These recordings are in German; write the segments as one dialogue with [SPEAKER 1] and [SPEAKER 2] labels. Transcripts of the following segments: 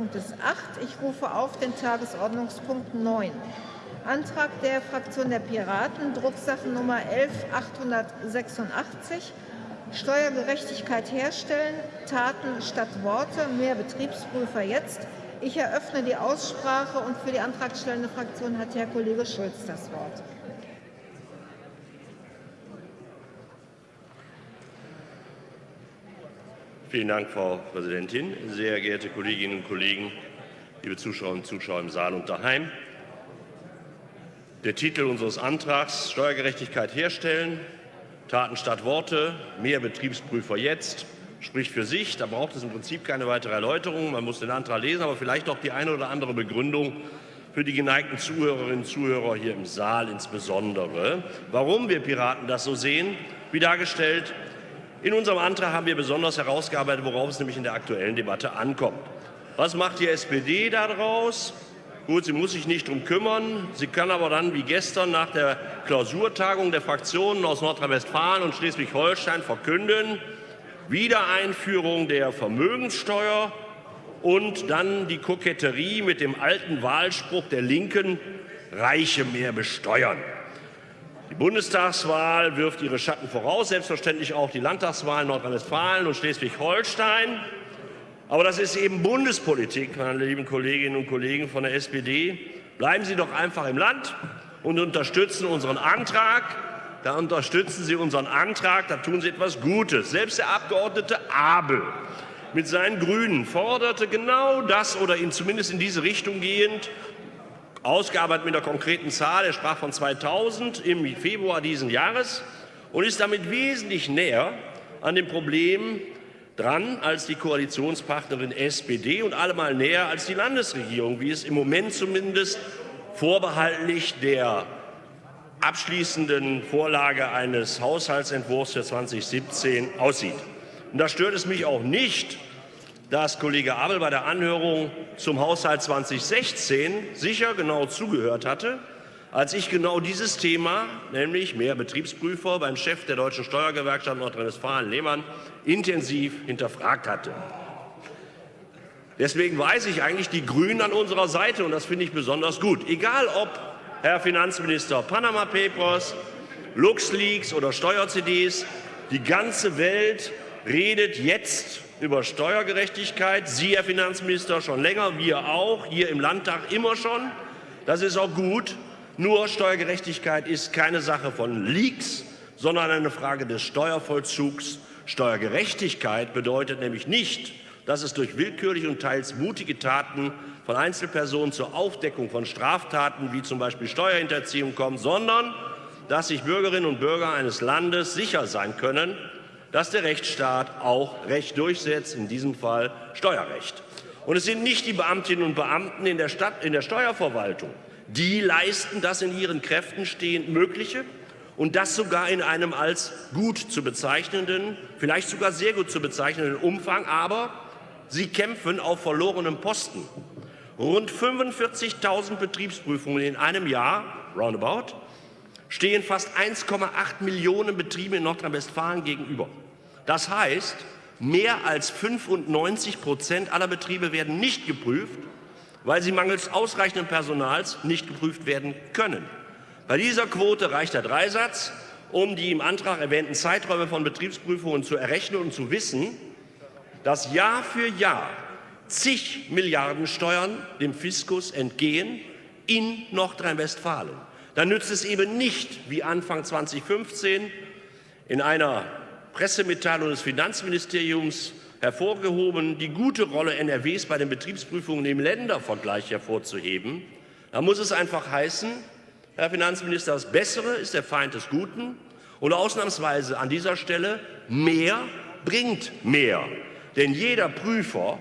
[SPEAKER 1] Punktes 8. Ich rufe auf den Tagesordnungspunkt 9. Antrag der Fraktion der Piraten, Drucksachennummer 11886, Steuergerechtigkeit herstellen, Taten statt Worte, mehr Betriebsprüfer jetzt. Ich eröffne die Aussprache und für die antragstellende Fraktion hat Herr Kollege Schulz das Wort.
[SPEAKER 2] Vielen Dank, Frau Präsidentin. Sehr geehrte Kolleginnen und Kollegen, liebe Zuschauerinnen und Zuschauer im Saal und daheim. Der Titel unseres Antrags Steuergerechtigkeit herstellen, Taten statt Worte, mehr Betriebsprüfer jetzt, spricht für sich. Da braucht es im Prinzip keine weitere Erläuterung. Man muss den Antrag lesen, aber vielleicht auch die eine oder andere Begründung für die geneigten Zuhörerinnen und Zuhörer hier im Saal insbesondere. Warum wir Piraten das so sehen, wie dargestellt in unserem Antrag haben wir besonders herausgearbeitet, worauf es nämlich in der aktuellen Debatte ankommt. Was macht die SPD daraus? Gut, sie muss sich nicht darum kümmern. Sie kann aber dann wie gestern nach der Klausurtagung der Fraktionen aus Nordrhein-Westfalen und Schleswig-Holstein verkünden, Wiedereinführung der Vermögenssteuer und dann die Koketterie mit dem alten Wahlspruch der Linken, Reiche mehr besteuern. Die Bundestagswahl wirft ihre Schatten voraus, selbstverständlich auch die Landtagswahl in Nordrhein-Westfalen und Schleswig-Holstein. Aber das ist eben Bundespolitik, meine lieben Kolleginnen und Kollegen von der SPD. Bleiben Sie doch einfach im Land und unterstützen unseren Antrag. Da unterstützen Sie unseren Antrag, da tun Sie etwas Gutes. Selbst der Abgeordnete Abel mit seinen Grünen forderte genau das oder ihn zumindest in diese Richtung gehend ausgearbeitet mit einer konkreten Zahl. Er sprach von 2000 im Februar dieses Jahres und ist damit wesentlich näher an dem Problem dran als die Koalitionspartnerin SPD und allemal näher als die Landesregierung, wie es im Moment zumindest vorbehaltlich der abschließenden Vorlage eines Haushaltsentwurfs für 2017 aussieht. Und da stört es mich auch nicht, dass Kollege Abel bei der Anhörung zum Haushalt 2016 sicher genau zugehört hatte, als ich genau dieses Thema, nämlich mehr Betriebsprüfer beim Chef der Deutschen Steuergewerkschaft Nordrhein-Westfalen, Lehmann, intensiv hinterfragt hatte. Deswegen weiß ich eigentlich die Grünen an unserer Seite, und das finde ich besonders gut. Egal ob Herr Finanzminister Panama Papers, LuxLeaks oder Steuer-CDs, die ganze Welt redet jetzt über Steuergerechtigkeit. Sie, Herr Finanzminister, schon länger, wir auch, hier im Landtag immer schon. Das ist auch gut. Nur Steuergerechtigkeit ist keine Sache von Leaks, sondern eine Frage des Steuervollzugs. Steuergerechtigkeit bedeutet nämlich nicht, dass es durch willkürliche und teils mutige Taten von Einzelpersonen zur Aufdeckung von Straftaten wie zum Beispiel Steuerhinterziehung kommt, sondern dass sich Bürgerinnen und Bürger eines Landes sicher sein können, dass der Rechtsstaat auch Recht durchsetzt, in diesem Fall Steuerrecht. Und es sind nicht die Beamtinnen und Beamten in der, Stadt, in der Steuerverwaltung, die leisten das in ihren Kräften stehend Mögliche und das sogar in einem als gut zu bezeichnenden, vielleicht sogar sehr gut zu bezeichnenden Umfang, aber sie kämpfen auf verlorenem Posten. Rund 45.000 Betriebsprüfungen in einem Jahr, roundabout, stehen fast 1,8 Millionen Betriebe in Nordrhein-Westfalen gegenüber. Das heißt, mehr als 95 Prozent aller Betriebe werden nicht geprüft, weil sie mangels ausreichenden Personals nicht geprüft werden können. Bei dieser Quote reicht der Dreisatz, um die im Antrag erwähnten Zeiträume von Betriebsprüfungen zu errechnen und zu wissen, dass Jahr für Jahr zig Milliarden Steuern dem Fiskus entgehen in Nordrhein-Westfalen. Dann nützt es eben nicht, wie Anfang 2015 in einer Pressemitteilung des Finanzministeriums hervorgehoben, die gute Rolle NRWs bei den Betriebsprüfungen im Ländervergleich hervorzuheben. Da muss es einfach heißen, Herr Finanzminister, das Bessere ist der Feind des Guten und ausnahmsweise an dieser Stelle mehr bringt mehr. Denn jeder Prüfer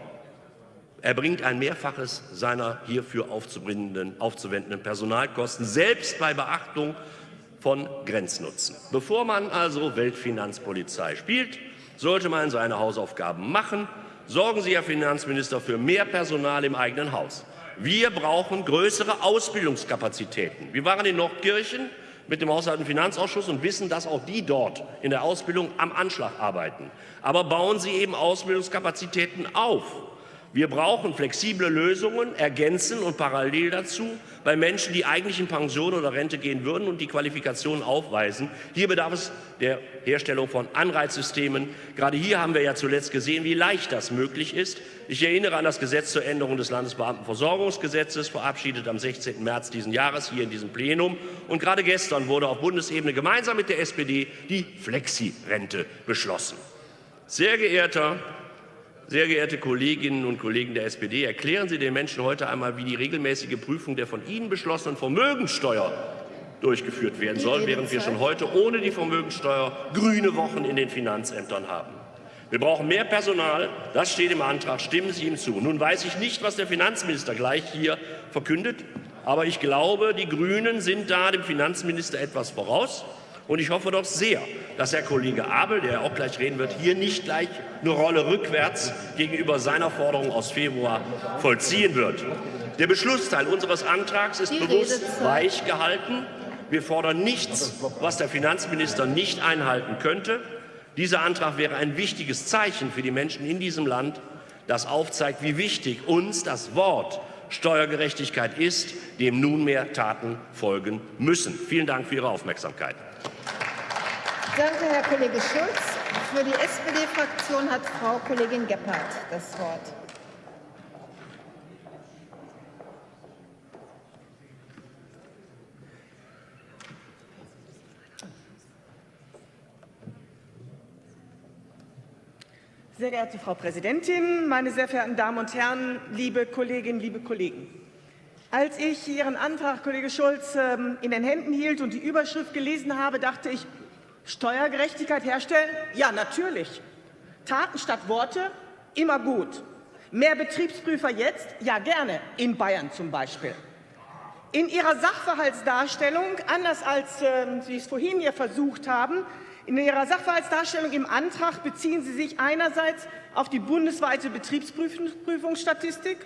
[SPEAKER 2] erbringt ein Mehrfaches seiner hierfür aufzuwendenden Personalkosten, selbst bei Beachtung von Grenznutzen. Bevor man also Weltfinanzpolizei spielt, sollte man seine Hausaufgaben machen. Sorgen Sie, Herr Finanzminister, für mehr Personal im eigenen Haus. Wir brauchen größere Ausbildungskapazitäten. Wir waren in Nordkirchen mit dem Haushalt- und Finanzausschuss und wissen, dass auch die dort in der Ausbildung am Anschlag arbeiten. Aber bauen Sie eben Ausbildungskapazitäten auf. Wir brauchen flexible Lösungen, ergänzen und parallel dazu bei Menschen, die eigentlich in Pension oder Rente gehen würden und die Qualifikationen aufweisen. Hier bedarf es der Herstellung von Anreizsystemen. Gerade hier haben wir ja zuletzt gesehen, wie leicht das möglich ist. Ich erinnere an das Gesetz zur Änderung des Landesbeamtenversorgungsgesetzes, verabschiedet am 16. März diesen Jahres hier in diesem Plenum. Und gerade gestern wurde auf Bundesebene gemeinsam mit der SPD die Flexi-Rente beschlossen. Sehr geehrter sehr geehrte Kolleginnen und Kollegen der SPD, erklären Sie den Menschen heute einmal, wie die regelmäßige Prüfung der von Ihnen beschlossenen Vermögenssteuer durchgeführt werden soll, während wir schon heute ohne die Vermögenssteuer grüne Wochen in den Finanzämtern haben. Wir brauchen mehr Personal, das steht im Antrag, stimmen Sie ihm zu. Nun weiß ich nicht, was der Finanzminister gleich hier verkündet, aber ich glaube, die Grünen sind da dem Finanzminister etwas voraus. Und ich hoffe doch sehr, dass Herr Kollege Abel, der auch gleich reden wird, hier nicht gleich eine Rolle rückwärts gegenüber seiner Forderung aus Februar vollziehen wird. Der Beschlussteil unseres Antrags ist bewusst weich gehalten. Wir fordern nichts, was der Finanzminister nicht einhalten könnte. Dieser Antrag wäre ein wichtiges Zeichen für die Menschen in diesem Land, das aufzeigt, wie wichtig uns das Wort Steuergerechtigkeit ist, dem nunmehr Taten folgen müssen. Vielen Dank für Ihre Aufmerksamkeit.
[SPEAKER 1] Danke, Herr Kollege Schulz. Für die SPD-Fraktion hat Frau Kollegin Gebhardt das Wort.
[SPEAKER 3] Sehr geehrte Frau Präsidentin, meine sehr verehrten Damen und Herren, liebe Kolleginnen, liebe Kollegen! Als ich Ihren Antrag, Kollege Schulz, ähm, in den Händen hielt und die Überschrift gelesen habe, dachte ich, Steuergerechtigkeit herstellen? Ja, natürlich. Taten statt Worte? Immer gut. Mehr Betriebsprüfer jetzt? Ja, gerne. In Bayern zum Beispiel. In Ihrer Sachverhaltsdarstellung, anders als äh, Sie es vorhin hier versucht haben, in Ihrer Sachverhaltsdarstellung im Antrag beziehen Sie sich einerseits auf die bundesweite Betriebsprüfungsstatistik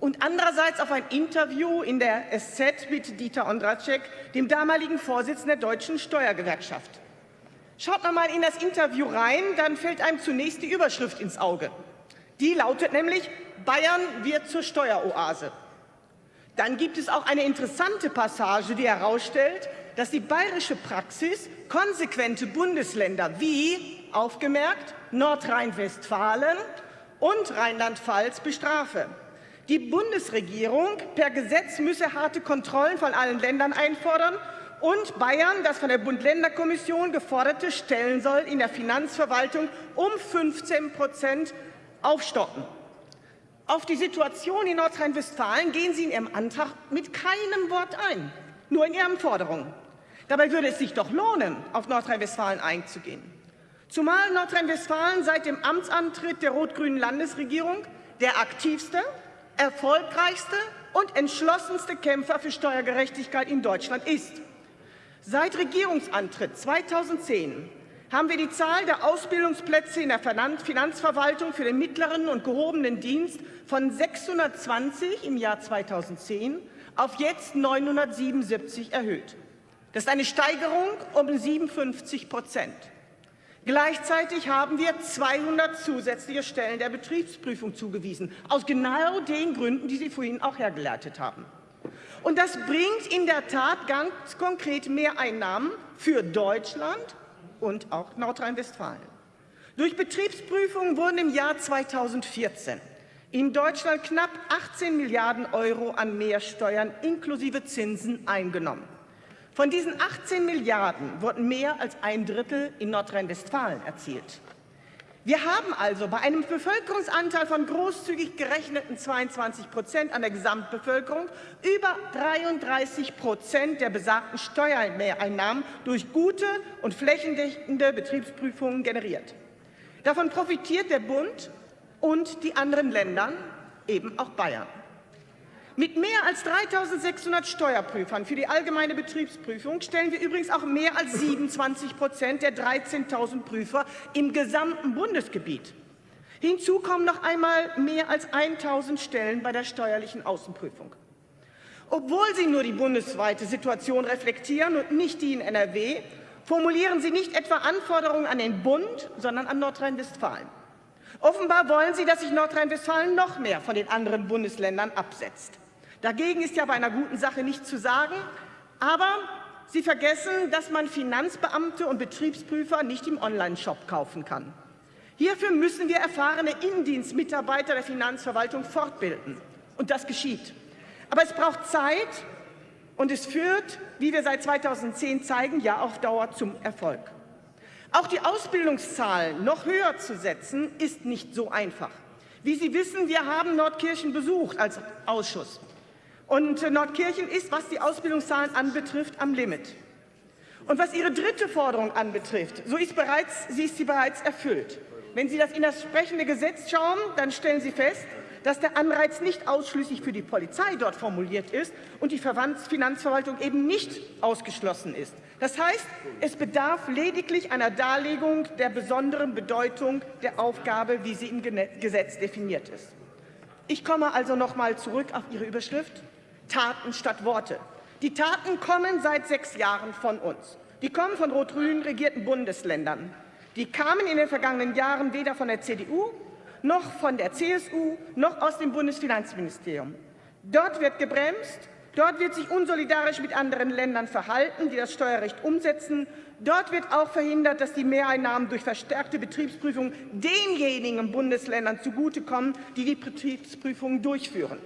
[SPEAKER 3] und andererseits auf ein Interview in der SZ mit Dieter Ondracek, dem damaligen Vorsitzenden der Deutschen Steuergewerkschaft. Schaut man mal in das Interview rein, dann fällt einem zunächst die Überschrift ins Auge. Die lautet nämlich, Bayern wird zur Steueroase. Dann gibt es auch eine interessante Passage, die herausstellt, dass die bayerische Praxis konsequente Bundesländer wie, aufgemerkt, Nordrhein-Westfalen und Rheinland-Pfalz bestrafe. Die Bundesregierung per Gesetz müsse harte Kontrollen von allen Ländern einfordern und Bayern das von der Bund-Länder-Kommission geforderte Stellen soll in der Finanzverwaltung um 15 Prozent aufstocken. Auf die Situation in Nordrhein-Westfalen gehen Sie in Ihrem Antrag mit keinem Wort ein, nur in Ihren Forderungen. Dabei würde es sich doch lohnen, auf Nordrhein-Westfalen einzugehen. Zumal Nordrhein-Westfalen seit dem Amtsantritt der rot-grünen Landesregierung der aktivste, erfolgreichste und entschlossenste Kämpfer für Steuergerechtigkeit in Deutschland ist. Seit Regierungsantritt 2010 haben wir die Zahl der Ausbildungsplätze in der Finanzverwaltung für den mittleren und gehobenen Dienst von 620 im Jahr 2010 auf jetzt 977 erhöht. Das ist eine Steigerung um 57 Prozent. Gleichzeitig haben wir 200 zusätzliche Stellen der Betriebsprüfung zugewiesen, aus genau den Gründen, die Sie vorhin auch hergeleitet haben. Und das bringt in der Tat ganz konkret Mehreinnahmen für Deutschland und auch Nordrhein-Westfalen. Durch Betriebsprüfungen wurden im Jahr 2014 in Deutschland knapp 18 Milliarden Euro an Mehrsteuern inklusive Zinsen eingenommen. Von diesen 18 Milliarden wurden mehr als ein Drittel in Nordrhein-Westfalen erzielt. Wir haben also bei einem Bevölkerungsanteil von großzügig gerechneten 22 Prozent an der Gesamtbevölkerung über 33 Prozent der besagten Steuermehreinnahmen durch gute und flächendeckende Betriebsprüfungen generiert. Davon profitiert der Bund und die anderen Länder, eben auch Bayern. Mit mehr als 3.600 Steuerprüfern für die allgemeine Betriebsprüfung stellen wir übrigens auch mehr als 27 Prozent der 13.000 Prüfer im gesamten Bundesgebiet. Hinzu kommen noch einmal mehr als 1.000 Stellen bei der steuerlichen Außenprüfung. Obwohl Sie nur die bundesweite Situation reflektieren und nicht die in NRW, formulieren Sie nicht etwa Anforderungen an den Bund, sondern an Nordrhein-Westfalen. Offenbar wollen Sie, dass sich Nordrhein-Westfalen noch mehr von den anderen Bundesländern absetzt. Dagegen ist ja bei einer guten Sache nichts zu sagen, aber Sie vergessen, dass man Finanzbeamte und Betriebsprüfer nicht im Onlineshop kaufen kann. Hierfür müssen wir erfahrene Innendienstmitarbeiter der Finanzverwaltung fortbilden. Und das geschieht. Aber es braucht Zeit und es führt, wie wir seit 2010 zeigen, ja auf Dauer zum Erfolg. Auch die Ausbildungszahlen noch höher zu setzen, ist nicht so einfach. Wie Sie wissen, wir haben Nordkirchen besucht als Ausschuss. Und Nordkirchen ist, was die Ausbildungszahlen anbetrifft, am Limit. Und was Ihre dritte Forderung anbetrifft, so ist, bereits, sie ist sie bereits erfüllt. Wenn Sie das in das sprechende Gesetz schauen, dann stellen Sie fest, dass der Anreiz nicht ausschließlich für die Polizei dort formuliert ist und die Finanzverwaltung eben nicht ausgeschlossen ist. Das heißt, es bedarf lediglich einer Darlegung der besonderen Bedeutung der Aufgabe, wie sie im Gesetz definiert ist. Ich komme also noch einmal zurück auf Ihre Überschrift Taten statt Worte. Die Taten kommen seit sechs Jahren von uns. Die kommen von rot-grün regierten Bundesländern. Die kamen in den vergangenen Jahren weder von der CDU noch von der CSU noch aus dem Bundesfinanzministerium. Dort wird gebremst, dort wird sich unsolidarisch mit anderen Ländern verhalten, die das Steuerrecht umsetzen. Dort wird auch verhindert, dass die Mehreinnahmen durch verstärkte Betriebsprüfung denjenigen Bundesländern zugutekommen, die die Betriebsprüfungen durchführen.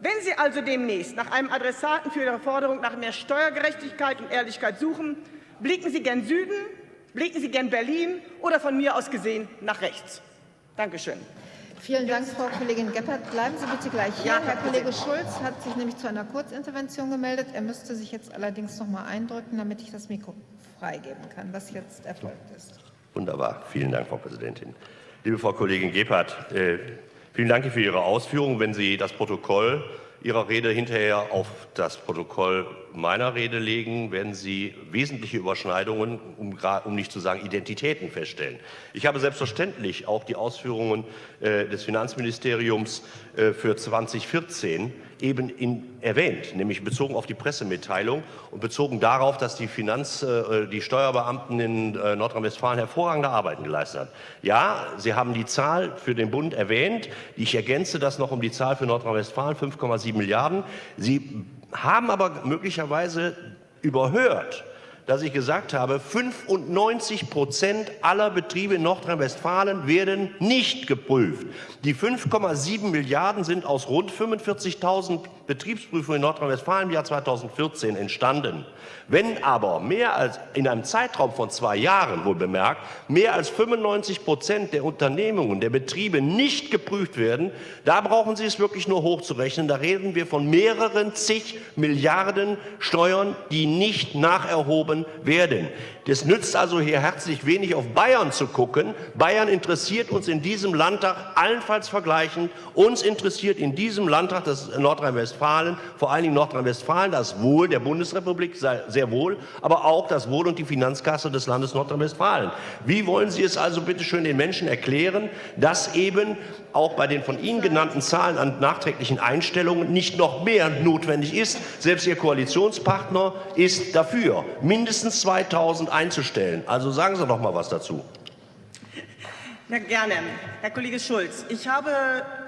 [SPEAKER 3] Wenn Sie also demnächst nach einem Adressaten für Ihre Forderung nach mehr Steuergerechtigkeit und Ehrlichkeit suchen, blicken Sie gern Süden, blicken Sie gern Berlin oder von mir aus gesehen nach rechts. Dankeschön.
[SPEAKER 1] Vielen Dank, Frau Kollegin Gebhardt. Bleiben Sie bitte gleich hier. Ja, Herr Kollege Schulz hat sich nämlich zu einer Kurzintervention gemeldet. Er müsste sich jetzt allerdings noch mal eindrücken, damit ich das Mikro freigeben kann, was jetzt erfolgt ist.
[SPEAKER 2] Wunderbar. Vielen Dank, Frau Präsidentin. Liebe Frau Kollegin Gebhardt, äh, vielen Dank für Ihre Ausführungen. Wenn Sie das Protokoll Ihrer Rede hinterher auf das Protokoll meiner Rede legen, werden Sie wesentliche Überschneidungen, um, um, nicht zu sagen Identitäten feststellen. Ich habe selbstverständlich auch die Ausführungen äh, des Finanzministeriums äh, für 2014 eben in, erwähnt, nämlich bezogen auf die Pressemitteilung und bezogen darauf, dass die Finanz, äh, die Steuerbeamten in äh, Nordrhein-Westfalen hervorragende Arbeiten geleistet haben. Ja, Sie haben die Zahl für den Bund erwähnt. Ich ergänze das noch um die Zahl für Nordrhein-Westfalen, 5,7 Milliarden. Sie haben aber möglicherweise überhört, dass ich gesagt habe, 95 Prozent aller Betriebe in Nordrhein-Westfalen werden nicht geprüft. Die 5,7 Milliarden sind aus rund 45.000 Betriebsprüfungen in Nordrhein-Westfalen im Jahr 2014 entstanden. Wenn aber mehr als in einem Zeitraum von zwei Jahren, wohl bemerkt, mehr als 95 Prozent der Unternehmungen, der Betriebe nicht geprüft werden, da brauchen Sie es wirklich nur hochzurechnen. Da reden wir von mehreren zig Milliarden Steuern, die nicht nacherhoben werden. Es nützt also hier herzlich wenig auf Bayern zu gucken. Bayern interessiert uns in diesem Landtag allenfalls vergleichend. Uns interessiert in diesem Landtag das Nordrhein-Westfalen, vor allen Dingen Nordrhein-Westfalen, das Wohl der Bundesrepublik sehr wohl, aber auch das Wohl und die Finanzkasse des Landes Nordrhein-Westfalen. Wie wollen Sie es also bitte schön den Menschen erklären, dass eben auch bei den von Ihnen genannten Zahlen an nachträglichen Einstellungen nicht noch mehr notwendig ist? Selbst Ihr Koalitionspartner ist dafür, mindestens 2000 einzustellen. Also sagen Sie doch mal was dazu.
[SPEAKER 3] Ja, gerne. Herr Kollege Schulz, ich habe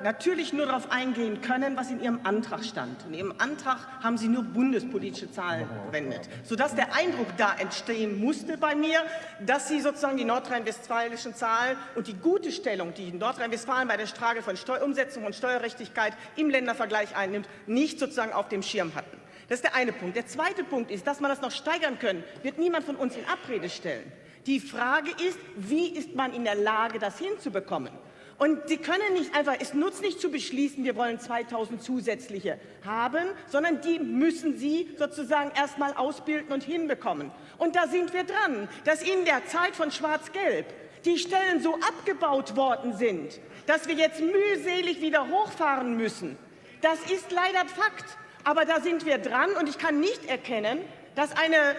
[SPEAKER 3] natürlich nur darauf eingehen können, was in Ihrem Antrag stand. In Ihrem Antrag haben Sie nur bundespolitische Zahlen verwendet, sodass der Eindruck da entstehen musste bei mir, dass Sie sozusagen die nordrhein-westfälischen Zahlen und die gute Stellung, die Nordrhein-Westfalen bei der Frage von Steu Umsetzung und Steuerrechtigkeit im Ländervergleich einnimmt, nicht sozusagen auf dem Schirm hatten. Das ist der eine Punkt. Der zweite Punkt ist, dass man das noch steigern können, wird niemand von uns in Abrede stellen. Die Frage ist, wie ist man in der Lage, das hinzubekommen? Und Sie können nicht einfach, es nutzt nicht zu beschließen, wir wollen 2000 zusätzliche haben, sondern die müssen Sie sozusagen erst mal ausbilden und hinbekommen. Und da sind wir dran, dass in der Zeit von Schwarz-Gelb die Stellen so abgebaut worden sind, dass wir jetzt mühselig wieder hochfahren müssen. Das ist leider Fakt. Aber da sind wir dran und ich kann nicht erkennen, dass eine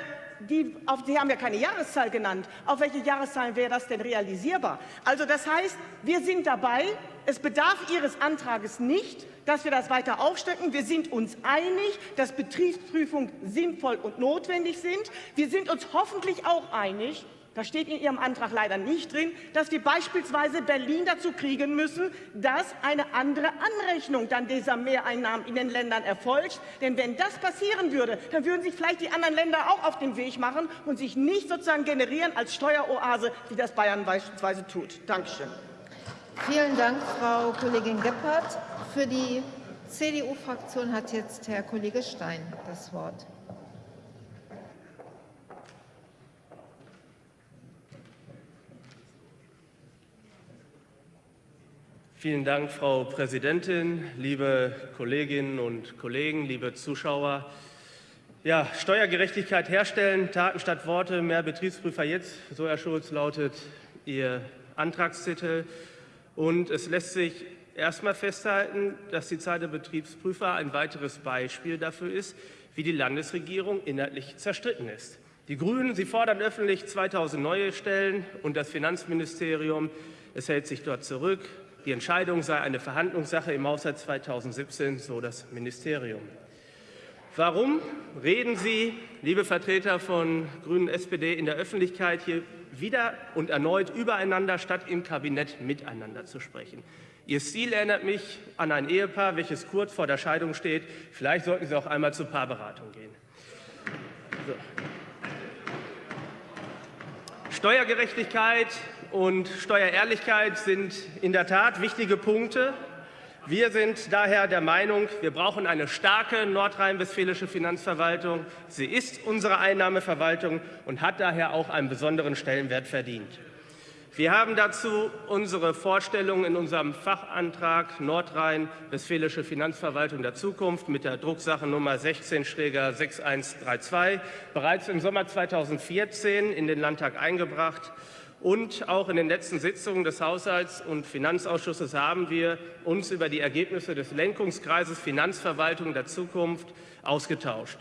[SPEAKER 3] die, auf, Sie haben ja keine Jahreszahl genannt. Auf welche Jahreszahl wäre das denn realisierbar? Also das heißt, wir sind dabei. Es bedarf Ihres Antrages nicht, dass wir das weiter aufstocken. Wir sind uns einig, dass Betriebsprüfungen sinnvoll und notwendig sind. Wir sind uns hoffentlich auch einig, da steht in Ihrem Antrag leider nicht drin, dass wir beispielsweise Berlin dazu kriegen müssen, dass eine andere Anrechnung dann dieser Mehreinnahmen in den Ländern erfolgt. Denn wenn das passieren würde, dann würden sich vielleicht die anderen Länder auch auf den Weg machen und sich nicht sozusagen generieren als Steueroase, wie das Bayern beispielsweise tut. Dankeschön.
[SPEAKER 1] Vielen Dank, Frau Kollegin Gebhardt. Für die CDU-Fraktion hat jetzt Herr Kollege Stein das Wort.
[SPEAKER 4] Vielen Dank, Frau Präsidentin, liebe Kolleginnen und Kollegen, liebe Zuschauer. Ja, Steuergerechtigkeit herstellen, Taten statt Worte, mehr Betriebsprüfer jetzt, so Herr Schulz lautet Ihr Antragstitel. Und es lässt sich erstmal festhalten, dass die Zahl der Betriebsprüfer ein weiteres Beispiel dafür ist, wie die Landesregierung inhaltlich zerstritten ist. Die Grünen, sie fordern öffentlich 2000 neue Stellen und das Finanzministerium, es hält sich dort zurück. Die Entscheidung sei eine Verhandlungssache im Haushalt 2017, so das Ministerium. Warum reden Sie, liebe Vertreter von Grünen SPD, in der Öffentlichkeit hier wieder und erneut übereinander, statt im Kabinett miteinander zu sprechen? Ihr Stil erinnert mich an ein Ehepaar, welches kurz vor der Scheidung steht. Vielleicht sollten Sie auch einmal zur Paarberatung gehen. So. Steuergerechtigkeit und Steuerehrlichkeit sind in der Tat wichtige Punkte. Wir sind daher der Meinung, wir brauchen eine starke nordrhein-westfälische Finanzverwaltung. Sie ist unsere Einnahmeverwaltung und hat daher auch einen besonderen Stellenwert verdient. Wir haben dazu unsere Vorstellung in unserem Fachantrag Nordrhein-Westfälische Finanzverwaltung der Zukunft mit der Drucksache Nummer 16-6132 bereits im Sommer 2014 in den Landtag eingebracht. Und auch in den letzten Sitzungen des Haushalts- und Finanzausschusses haben wir uns über die Ergebnisse des Lenkungskreises Finanzverwaltung der Zukunft ausgetauscht.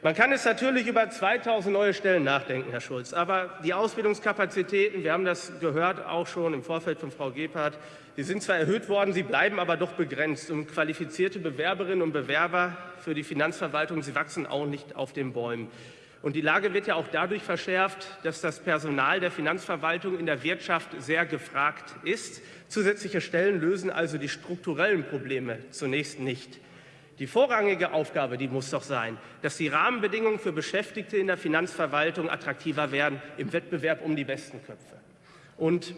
[SPEAKER 4] Man kann es natürlich über 2000 neue Stellen nachdenken, Herr Schulz. Aber die Ausbildungskapazitäten, wir haben das gehört auch schon im Vorfeld von Frau Gebhardt, die sind zwar erhöht worden, sie bleiben aber doch begrenzt. Und qualifizierte Bewerberinnen und Bewerber für die Finanzverwaltung, sie wachsen auch nicht auf den Bäumen. Und die Lage wird ja auch dadurch verschärft, dass das Personal der Finanzverwaltung in der Wirtschaft sehr gefragt ist. Zusätzliche Stellen lösen also die strukturellen Probleme zunächst nicht. Die vorrangige Aufgabe, die muss doch sein, dass die Rahmenbedingungen für Beschäftigte in der Finanzverwaltung attraktiver werden im Wettbewerb um die besten Köpfe. Und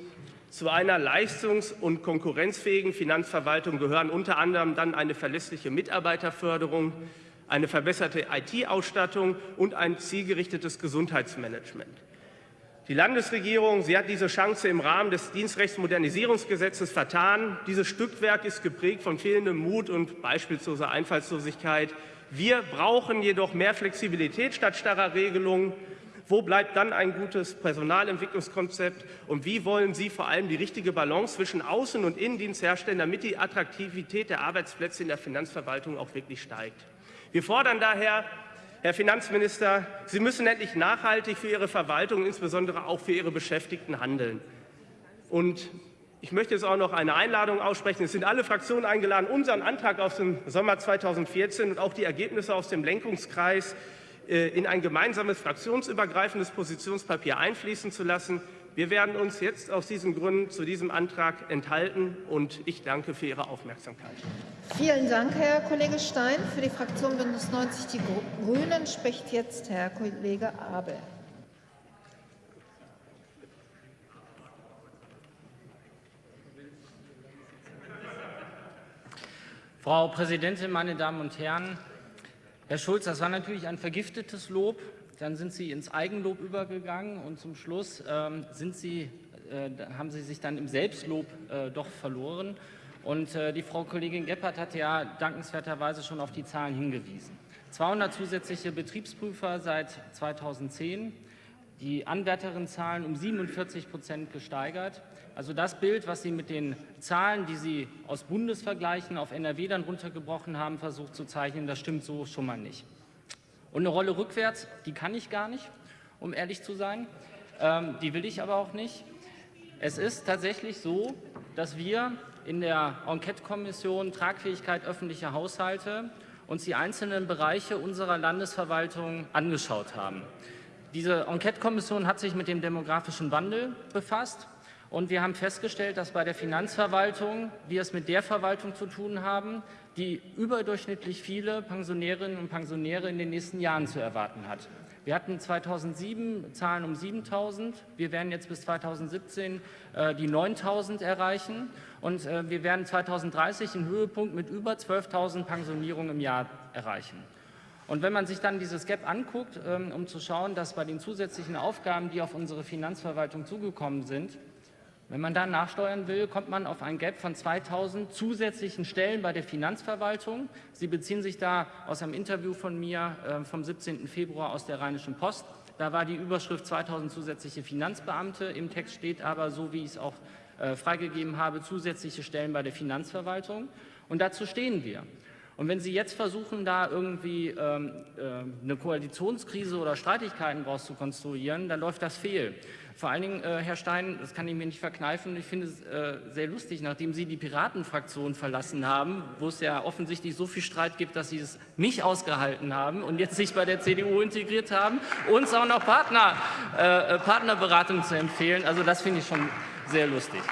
[SPEAKER 4] zu einer leistungs- und konkurrenzfähigen Finanzverwaltung gehören unter anderem dann eine verlässliche Mitarbeiterförderung, eine verbesserte IT-Ausstattung und ein zielgerichtetes Gesundheitsmanagement. Die Landesregierung sie hat diese Chance im Rahmen des Dienstrechtsmodernisierungsgesetzes vertan. Dieses Stückwerk ist geprägt von fehlendem Mut und beispielsloser Einfallslosigkeit. Wir brauchen jedoch mehr Flexibilität statt starrer Regelungen. Wo bleibt dann ein gutes Personalentwicklungskonzept? Und wie wollen Sie vor allem die richtige Balance zwischen Außen- und Innendienst herstellen, damit die Attraktivität der Arbeitsplätze in der Finanzverwaltung auch wirklich steigt? Wir fordern daher Herr Finanzminister, Sie müssen endlich nachhaltig für Ihre Verwaltung, insbesondere auch für Ihre Beschäftigten handeln. Und ich möchte jetzt auch noch eine Einladung aussprechen. Es sind alle Fraktionen eingeladen, unseren Antrag aus dem Sommer 2014 und auch die Ergebnisse aus dem Lenkungskreis äh, in ein gemeinsames fraktionsübergreifendes Positionspapier einfließen zu lassen. Wir werden uns jetzt aus diesen Gründen zu diesem Antrag enthalten, und ich danke für Ihre Aufmerksamkeit.
[SPEAKER 1] Vielen Dank, Herr Kollege Stein. Für die Fraktion Bündnis 90 Die Grünen spricht jetzt Herr Kollege Abel.
[SPEAKER 5] Frau Präsidentin, meine Damen und Herren! Herr Schulz, das war natürlich ein vergiftetes Lob. Dann sind Sie ins Eigenlob übergegangen und zum Schluss ähm, sind Sie, äh, haben Sie sich dann im Selbstlob äh, doch verloren. Und äh, die Frau Kollegin Gebhardt hat ja dankenswerterweise schon auf die Zahlen hingewiesen. 200 zusätzliche Betriebsprüfer seit 2010, die Anwärterinnenzahlen um 47 Prozent gesteigert. Also das Bild, was Sie mit den Zahlen, die Sie aus Bundesvergleichen auf NRW dann runtergebrochen haben, versucht zu zeichnen, das stimmt so schon mal nicht. Und eine Rolle rückwärts, die kann ich gar nicht, um ehrlich zu sein. Ähm, die will ich aber auch nicht. Es ist tatsächlich so, dass wir in der Enquete-Kommission Tragfähigkeit öffentlicher Haushalte uns die einzelnen Bereiche unserer Landesverwaltung angeschaut haben. Diese Enquete-Kommission hat sich mit dem demografischen Wandel befasst und wir haben festgestellt, dass bei der Finanzverwaltung wir es mit der Verwaltung zu tun haben, die überdurchschnittlich viele Pensionärinnen und Pensionäre in den nächsten Jahren zu erwarten hat. Wir hatten 2007 Zahlen um 7.000. Wir werden jetzt bis 2017 äh, die 9.000 erreichen. Und äh, wir werden 2030 einen Höhepunkt mit über 12.000 Pensionierungen im Jahr erreichen. Und wenn man sich dann dieses Gap anguckt, ähm, um zu schauen, dass bei den zusätzlichen Aufgaben, die auf unsere Finanzverwaltung zugekommen sind, wenn man da nachsteuern will, kommt man auf ein Gap von 2000 zusätzlichen Stellen bei der Finanzverwaltung. Sie beziehen sich da aus einem Interview von mir äh, vom 17. Februar aus der Rheinischen Post. Da war die Überschrift 2000 zusätzliche Finanzbeamte. Im Text steht aber, so wie ich es auch äh, freigegeben habe, zusätzliche Stellen bei der Finanzverwaltung. Und dazu stehen wir. Und wenn Sie jetzt versuchen, da irgendwie ähm, äh, eine Koalitionskrise oder Streitigkeiten rauszukonstruieren, dann läuft das fehl. Vor allen Dingen, äh, Herr Stein, das kann ich mir nicht verkneifen, ich finde es äh, sehr lustig, nachdem Sie die Piratenfraktion verlassen haben, wo es ja offensichtlich so viel Streit gibt, dass Sie es nicht ausgehalten haben und jetzt sich bei der CDU integriert haben, uns auch noch Partner, äh, äh, Partnerberatung zu empfehlen. Also das finde ich schon sehr lustig.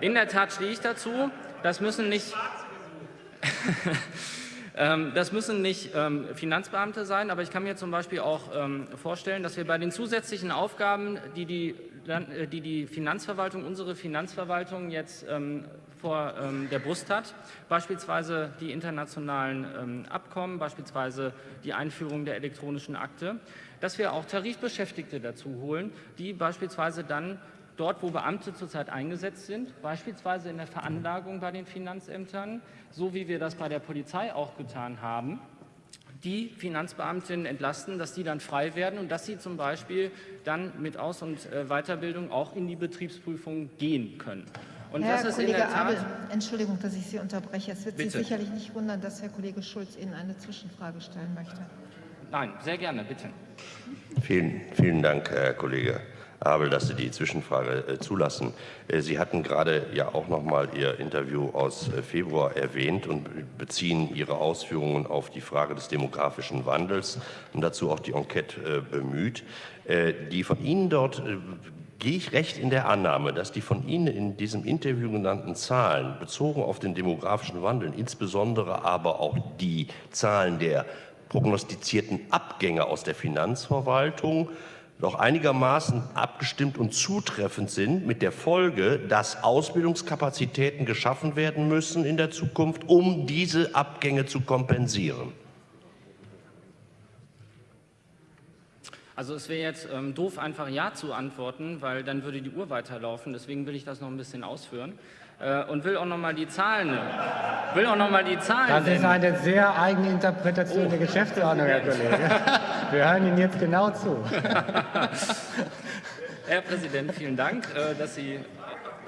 [SPEAKER 5] In der Tat stehe ich dazu. Das müssen nicht das müssen nicht ähm, Finanzbeamte sein, aber ich kann mir zum Beispiel auch ähm, vorstellen, dass wir bei den zusätzlichen Aufgaben, die die, äh, die, die Finanzverwaltung, unsere Finanzverwaltung jetzt vor der Brust hat, beispielsweise die internationalen Abkommen, beispielsweise die Einführung der elektronischen Akte, dass wir auch Tarifbeschäftigte dazu holen, die beispielsweise dann dort, wo Beamte zurzeit eingesetzt sind, beispielsweise in der Veranlagung bei den Finanzämtern, so wie wir das bei der Polizei auch getan haben, die Finanzbeamtinnen entlasten, dass die dann frei werden und dass sie zum Beispiel dann mit Aus- und äh, Weiterbildung auch in die Betriebsprüfung gehen können.
[SPEAKER 1] Und Herr das ist Kollege in der Tat Abel, Entschuldigung, dass ich Sie unterbreche. Es wird
[SPEAKER 5] Bitte.
[SPEAKER 1] Sie sicherlich nicht wundern, dass Herr Kollege Schulz Ihnen eine Zwischenfrage stellen möchte.
[SPEAKER 5] Nein, sehr gerne, bitte.
[SPEAKER 2] Vielen, vielen Dank, Herr Kollege Abel, dass Sie die Zwischenfrage äh, zulassen. Äh, Sie hatten gerade ja auch noch mal Ihr Interview aus äh, Februar erwähnt und beziehen Ihre Ausführungen auf die Frage des demografischen Wandels und dazu auch die Enquete bemüht. Die von Ihnen dort gehe ich recht in der Annahme, dass die von Ihnen in diesem Interview genannten Zahlen bezogen auf den demografischen Wandel, insbesondere aber auch die Zahlen der prognostizierten Abgänge aus der Finanzverwaltung doch einigermaßen abgestimmt und zutreffend sind, mit der Folge, dass Ausbildungskapazitäten geschaffen werden müssen in der Zukunft, um diese Abgänge zu kompensieren?
[SPEAKER 5] Also es wäre jetzt ähm, doof, einfach Ja zu antworten, weil dann würde die Uhr weiterlaufen. Deswegen will ich das noch ein bisschen ausführen und will auch noch mal die Zahlen, will auch noch mal die Zahlen.
[SPEAKER 6] Das ist eine sehr eigene Interpretation oh. der Geschäftsordnung, Herr Kollege. Wir hören Ihnen jetzt genau zu.
[SPEAKER 5] Herr Präsident, vielen Dank, äh, dass Sie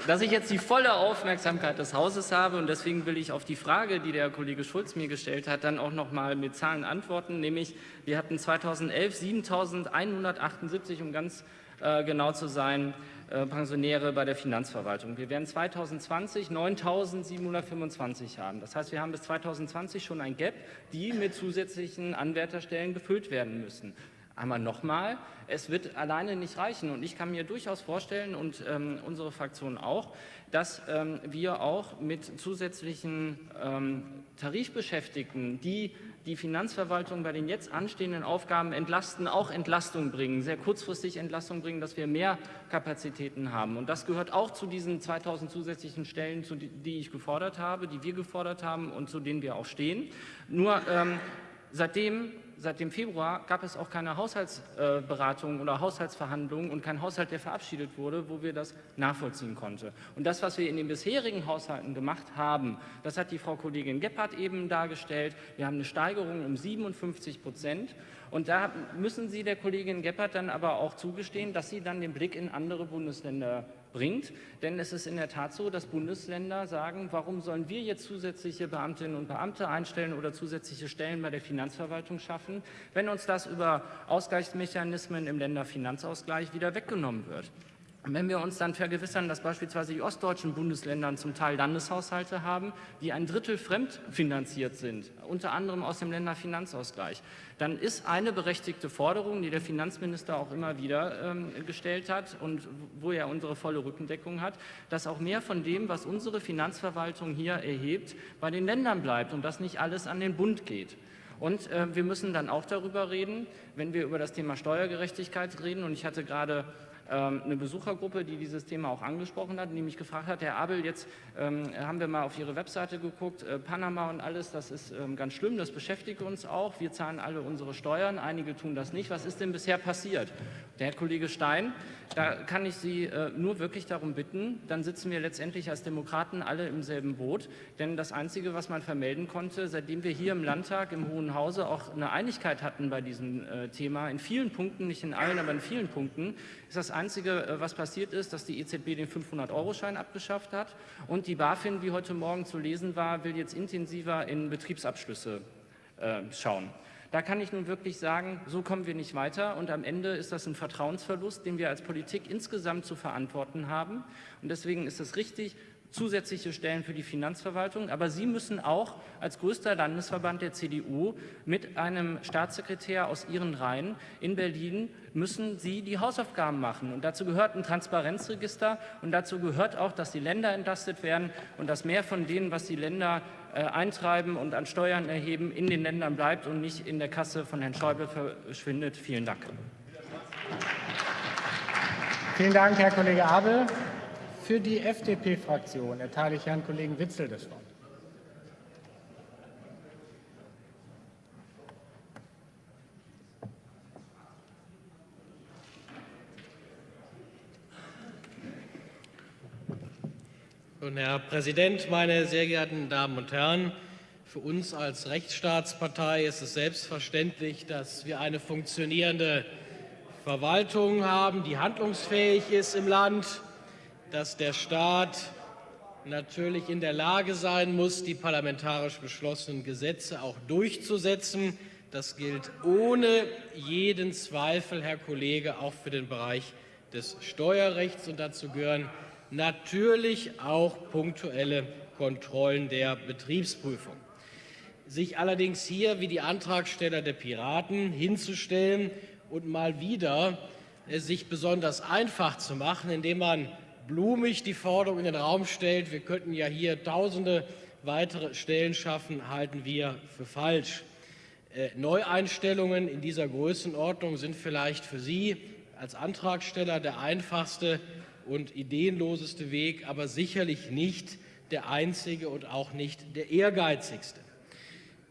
[SPEAKER 5] dass ich jetzt die volle Aufmerksamkeit des Hauses habe und deswegen will ich auf die Frage, die der Kollege Schulz mir gestellt hat, dann auch noch mal mit Zahlen antworten, nämlich wir hatten 2011 7.178, um ganz äh, genau zu sein, äh, Pensionäre bei der Finanzverwaltung. Wir werden 2020 9.725 haben. Das heißt, wir haben bis 2020 schon ein Gap, die mit zusätzlichen Anwärterstellen gefüllt werden müssen. Einmal nochmal, es wird alleine nicht reichen und ich kann mir durchaus vorstellen und ähm, unsere Fraktion auch, dass ähm, wir auch mit zusätzlichen ähm, Tarifbeschäftigten, die die Finanzverwaltung bei den jetzt anstehenden Aufgaben entlasten, auch Entlastung bringen, sehr kurzfristig Entlastung bringen, dass wir mehr Kapazitäten haben. Und das gehört auch zu diesen 2000 zusätzlichen Stellen, die ich gefordert habe, die wir gefordert haben und zu denen wir auch stehen. Nur ähm, seitdem seit dem Februar gab es auch keine Haushaltsberatungen oder Haushaltsverhandlungen und kein Haushalt, der verabschiedet wurde, wo wir das nachvollziehen konnten. Und das, was wir in den bisherigen Haushalten gemacht haben, das hat die Frau Kollegin Gebhardt eben dargestellt. Wir haben eine Steigerung um 57 Prozent. Und da müssen Sie der Kollegin Gebhardt dann aber auch zugestehen, dass sie dann den Blick in andere Bundesländer bringt. Denn es ist in der Tat so, dass Bundesländer sagen, warum sollen wir jetzt zusätzliche Beamtinnen und Beamte einstellen oder zusätzliche Stellen bei der Finanzverwaltung schaffen, wenn uns das über Ausgleichsmechanismen im Länderfinanzausgleich wieder weggenommen wird. Wenn wir uns dann vergewissern, dass beispielsweise die ostdeutschen Bundesländer zum Teil Landeshaushalte haben, die ein Drittel fremdfinanziert sind, unter anderem aus dem Länderfinanzausgleich, dann ist eine berechtigte Forderung, die der Finanzminister auch immer wieder ähm, gestellt hat und wo er unsere volle Rückendeckung hat, dass auch mehr von dem, was unsere Finanzverwaltung hier erhebt, bei den Ländern bleibt und dass nicht alles an den Bund geht. Und äh, wir müssen dann auch darüber reden, wenn wir über das Thema Steuergerechtigkeit reden. Und ich hatte gerade eine Besuchergruppe, die dieses Thema auch angesprochen hat, die mich gefragt hat, Herr Abel, jetzt ähm, haben wir mal auf Ihre Webseite geguckt, äh, Panama und alles, das ist ähm, ganz schlimm, das beschäftigt uns auch. Wir zahlen alle unsere Steuern, einige tun das nicht. Was ist denn bisher passiert? Der Herr Kollege Stein, da kann ich Sie äh, nur wirklich darum bitten, dann sitzen wir letztendlich als Demokraten alle im selben Boot, denn das Einzige, was man vermelden konnte, seitdem wir hier im Landtag, im Hohen Hause auch eine Einigkeit hatten bei diesem äh, Thema, in vielen Punkten, nicht in allen, aber in vielen Punkten, ist das Einzige, äh, was passiert ist, dass die EZB den 500-Euro-Schein abgeschafft hat und die BaFin, wie heute Morgen zu lesen war, will jetzt intensiver in Betriebsabschlüsse äh, schauen. Da kann ich nun wirklich sagen, so kommen wir nicht weiter und am Ende ist das ein Vertrauensverlust, den wir als Politik insgesamt zu verantworten haben. Und deswegen ist es richtig, zusätzliche Stellen für die Finanzverwaltung. Aber Sie müssen auch als größter Landesverband der CDU mit einem Staatssekretär aus Ihren Reihen in Berlin müssen Sie die Hausaufgaben machen. Und dazu gehört ein Transparenzregister und dazu gehört auch, dass die Länder entlastet werden und dass mehr von denen, was die Länder eintreiben und an Steuern erheben, in den Ländern bleibt und nicht in der Kasse von Herrn Schäuble verschwindet. Vielen Dank.
[SPEAKER 6] Vielen Dank, Herr Kollege Abel. Für die FDP-Fraktion erteile ich Herrn Kollegen Witzel das Wort.
[SPEAKER 7] Und Herr Präsident, meine sehr geehrten Damen und Herren! Für uns als Rechtsstaatspartei ist es selbstverständlich, dass wir eine funktionierende Verwaltung haben, die handlungsfähig ist im Land dass der Staat natürlich in der Lage sein muss, die parlamentarisch beschlossenen Gesetze auch durchzusetzen. Das gilt ohne jeden Zweifel, Herr Kollege, auch für den Bereich des Steuerrechts. Und dazu gehören natürlich auch punktuelle Kontrollen der Betriebsprüfung. Sich allerdings hier wie die Antragsteller der Piraten hinzustellen und mal wieder äh, sich besonders einfach zu machen, indem man blumig die Forderung in den Raum stellt, wir könnten ja hier tausende weitere Stellen schaffen, halten wir für falsch. Äh, Neueinstellungen in dieser Größenordnung sind vielleicht für Sie als Antragsteller der einfachste und ideenloseste Weg, aber sicherlich nicht der einzige und auch nicht der ehrgeizigste.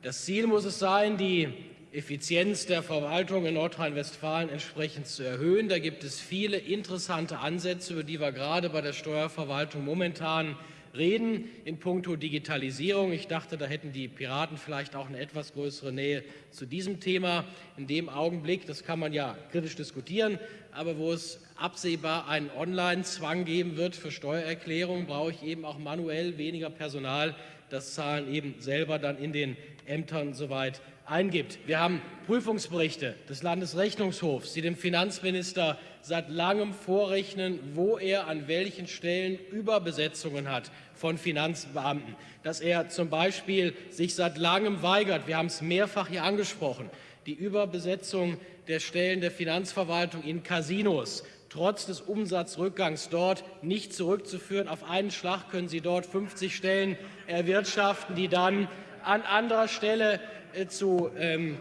[SPEAKER 7] Das Ziel muss es sein, die Effizienz der Verwaltung in Nordrhein-Westfalen entsprechend zu erhöhen. Da gibt es viele interessante Ansätze, über die wir gerade bei der Steuerverwaltung momentan reden in puncto Digitalisierung. Ich dachte, da hätten die Piraten vielleicht auch eine etwas größere Nähe zu diesem Thema. In dem Augenblick, das kann man ja kritisch diskutieren, aber wo es absehbar einen Online-Zwang geben wird für Steuererklärungen, brauche ich eben auch manuell weniger Personal, das Zahlen eben selber dann in den Ämtern soweit eingibt. Wir haben Prüfungsberichte des Landesrechnungshofs, die dem Finanzminister seit langem vorrechnen, wo er an welchen Stellen Überbesetzungen hat von Finanzbeamten, dass er zum Beispiel sich seit langem weigert, wir haben es mehrfach hier angesprochen, die Überbesetzung der Stellen der Finanzverwaltung in Casinos trotz des Umsatzrückgangs dort nicht zurückzuführen. Auf einen Schlag können Sie dort 50 Stellen erwirtschaften, die dann an anderer Stelle äh, zu, ähm,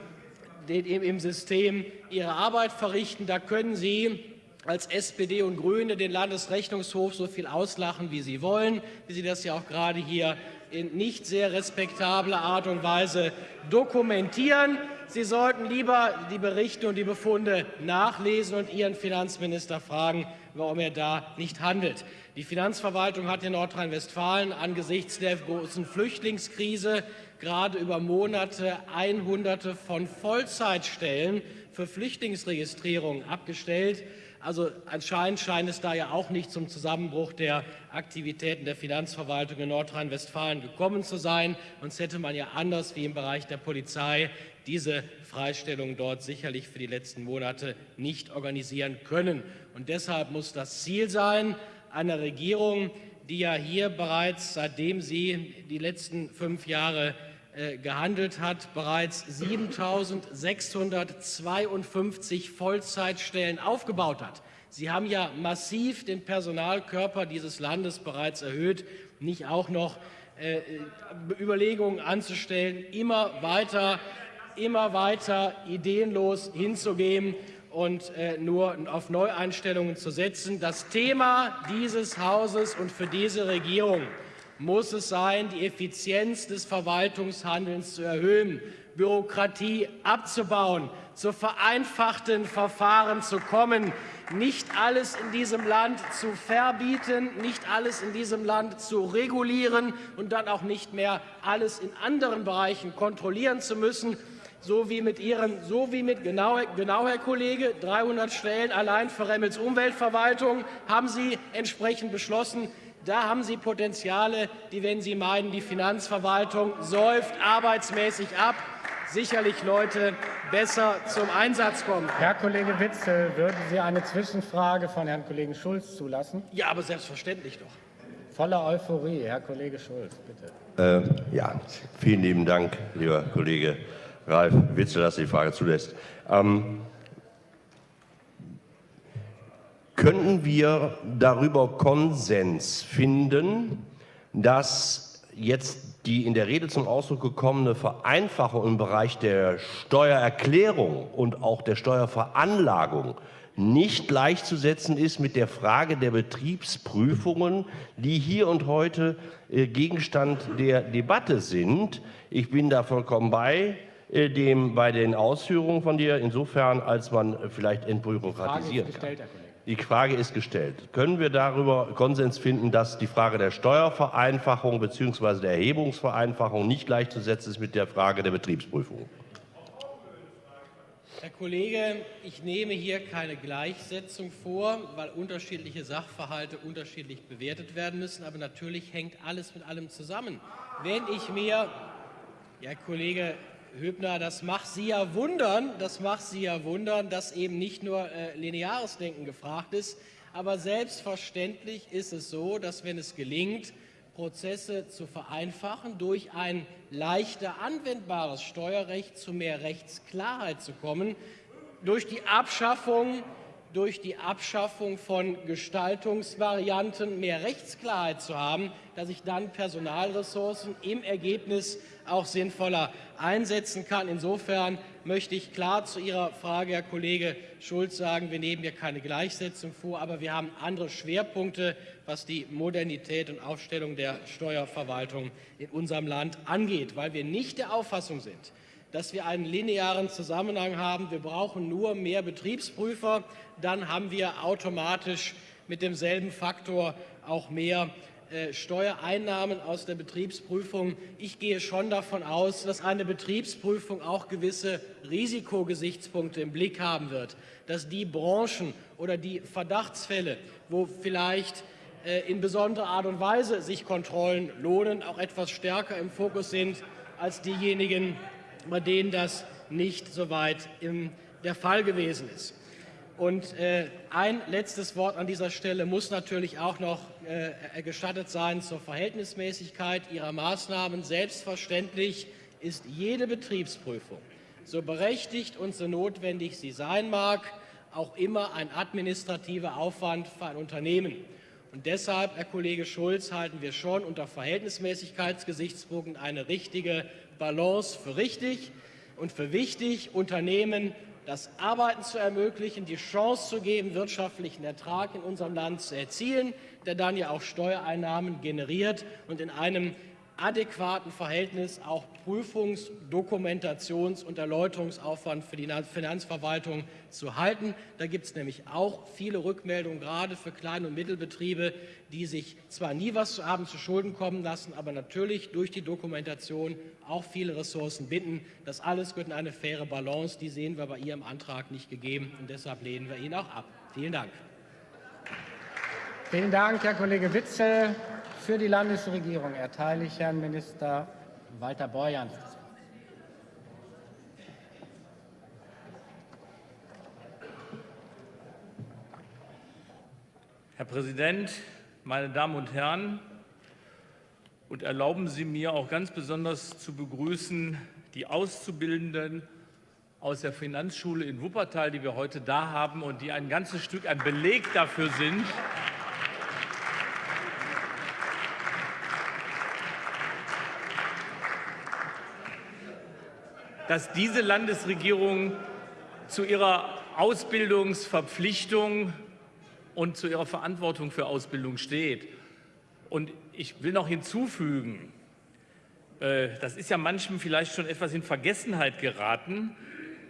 [SPEAKER 7] im System ihre Arbeit verrichten. Da können Sie als SPD und Grüne den Landesrechnungshof so viel auslachen, wie Sie wollen, wie Sie das ja auch gerade hier in nicht sehr respektabler Art und Weise dokumentieren. Sie sollten lieber die Berichte und die Befunde nachlesen und Ihren Finanzminister fragen, warum er da nicht handelt. Die Finanzverwaltung hat in Nordrhein-Westfalen angesichts der großen Flüchtlingskrise gerade über Monate Einhunderte von Vollzeitstellen für Flüchtlingsregistrierung abgestellt. Also anscheinend scheint es da ja auch nicht zum Zusammenbruch der Aktivitäten der Finanzverwaltung in Nordrhein-Westfalen gekommen zu sein. Sonst hätte man ja anders wie im Bereich der Polizei diese Freistellung dort sicherlich für die letzten Monate nicht organisieren können. Und deshalb muss das Ziel sein einer Regierung, die ja hier bereits, seitdem sie die letzten fünf Jahre gehandelt hat, bereits 7.652 Vollzeitstellen aufgebaut hat. Sie haben ja massiv den Personalkörper dieses Landes bereits erhöht, nicht auch noch äh, Überlegungen anzustellen, immer weiter, immer weiter ideenlos hinzugehen und äh, nur auf Neueinstellungen zu setzen. Das Thema dieses Hauses und für diese Regierung muss es sein, die Effizienz des Verwaltungshandelns zu erhöhen, Bürokratie abzubauen, zu vereinfachten Verfahren zu kommen, nicht alles in diesem Land zu verbieten, nicht alles in diesem Land zu regulieren und dann auch nicht mehr alles in anderen Bereichen kontrollieren zu müssen, so wie mit Ihren, so wie mit genau, genau Herr Kollege, 300 Stellen allein für Remmels Umweltverwaltung haben Sie entsprechend beschlossen. Da haben Sie Potenziale, die, wenn Sie meinen, die Finanzverwaltung säuft arbeitsmäßig ab, sicherlich Leute besser zum Einsatz kommen.
[SPEAKER 6] Herr Kollege Witzel, würden Sie eine Zwischenfrage von Herrn Kollegen Schulz zulassen?
[SPEAKER 7] Ja, aber selbstverständlich doch.
[SPEAKER 6] Voller Euphorie. Herr Kollege Schulz, bitte.
[SPEAKER 2] Äh, ja, vielen lieben Dank, lieber Kollege Ralf Witzel, dass er die Frage zulässt. Ähm, könnten wir darüber Konsens finden, dass jetzt die in der Rede zum Ausdruck gekommene Vereinfachung im Bereich der Steuererklärung und auch der Steuerveranlagung nicht gleichzusetzen ist mit der Frage der Betriebsprüfungen, die hier und heute äh, Gegenstand der Debatte sind. Ich bin da vollkommen bei äh, dem, bei den Ausführungen von dir, insofern, als man vielleicht entbürokratisieren kann. Die Frage ist gestellt. Können wir darüber Konsens finden, dass die Frage der Steuervereinfachung bzw. der Erhebungsvereinfachung nicht gleichzusetzen ist mit der Frage der Betriebsprüfung?
[SPEAKER 7] Herr Kollege, ich nehme hier keine Gleichsetzung vor, weil unterschiedliche Sachverhalte unterschiedlich bewertet werden müssen. Aber natürlich hängt alles mit allem zusammen. Wenn ich mir, Herr Kollege, Höbner, das macht Sie ja wundern, das macht Sie ja wundern, dass eben nicht nur äh, lineares Denken gefragt ist, aber selbstverständlich ist es so, dass wenn es gelingt, Prozesse zu vereinfachen, durch ein leichter anwendbares Steuerrecht zu mehr Rechtsklarheit zu kommen, durch die Abschaffung durch die Abschaffung von Gestaltungsvarianten mehr Rechtsklarheit zu haben, dass ich dann Personalressourcen im Ergebnis auch sinnvoller einsetzen kann. Insofern möchte ich klar zu Ihrer Frage, Herr Kollege Schulz, sagen, wir nehmen hier keine Gleichsetzung vor, aber wir haben andere Schwerpunkte, was die Modernität und Aufstellung der Steuerverwaltung in unserem Land angeht, weil wir nicht der Auffassung sind, dass wir einen linearen Zusammenhang haben. Wir brauchen nur mehr Betriebsprüfer, dann haben wir automatisch mit demselben Faktor auch mehr äh, Steuereinnahmen aus der Betriebsprüfung. Ich gehe schon davon aus, dass eine Betriebsprüfung auch gewisse Risikogesichtspunkte im Blick haben wird, dass die Branchen oder die Verdachtsfälle, wo vielleicht äh, in besonderer Art und Weise sich Kontrollen lohnen, auch etwas stärker im Fokus sind als diejenigen, bei denen das nicht so weit der Fall gewesen ist. Und äh, ein letztes Wort an dieser Stelle muss natürlich auch noch äh, gestattet sein zur Verhältnismäßigkeit Ihrer Maßnahmen. Selbstverständlich ist jede Betriebsprüfung, so berechtigt und so notwendig sie sein mag, auch immer ein administrativer Aufwand für ein Unternehmen. Und deshalb, Herr Kollege Schulz, halten wir schon unter Verhältnismäßigkeitsgesichtspunkten eine richtige Balance für richtig und für wichtig, Unternehmen das Arbeiten zu ermöglichen, die Chance zu geben, wirtschaftlichen Ertrag in unserem Land zu erzielen, der dann ja auch Steuereinnahmen generiert. Und in einem adäquaten Verhältnis auch Prüfungs-, Dokumentations- und Erläuterungsaufwand für die Finanzverwaltung zu halten. Da gibt es nämlich auch viele Rückmeldungen, gerade für Klein- und Mittelbetriebe, die sich zwar nie was zu haben zu Schulden kommen lassen, aber natürlich durch die Dokumentation auch viele Ressourcen binden. Das alles gehört in eine faire Balance. Die sehen wir bei Ihrem Antrag nicht gegeben und deshalb lehnen wir ihn auch ab. Vielen Dank.
[SPEAKER 6] Vielen Dank, Herr Kollege Witzel. Für die Landesregierung erteile ich Herrn Minister Walter Borjans
[SPEAKER 8] Herr Präsident, meine Damen und Herren! Und erlauben Sie mir auch ganz besonders zu begrüßen die Auszubildenden aus der Finanzschule in Wuppertal, die wir heute da haben und die ein ganzes Stück ein Beleg dafür sind, dass diese Landesregierung zu ihrer Ausbildungsverpflichtung und zu ihrer Verantwortung für Ausbildung steht. Und ich will noch hinzufügen, äh, das ist ja manchem vielleicht schon etwas in Vergessenheit geraten,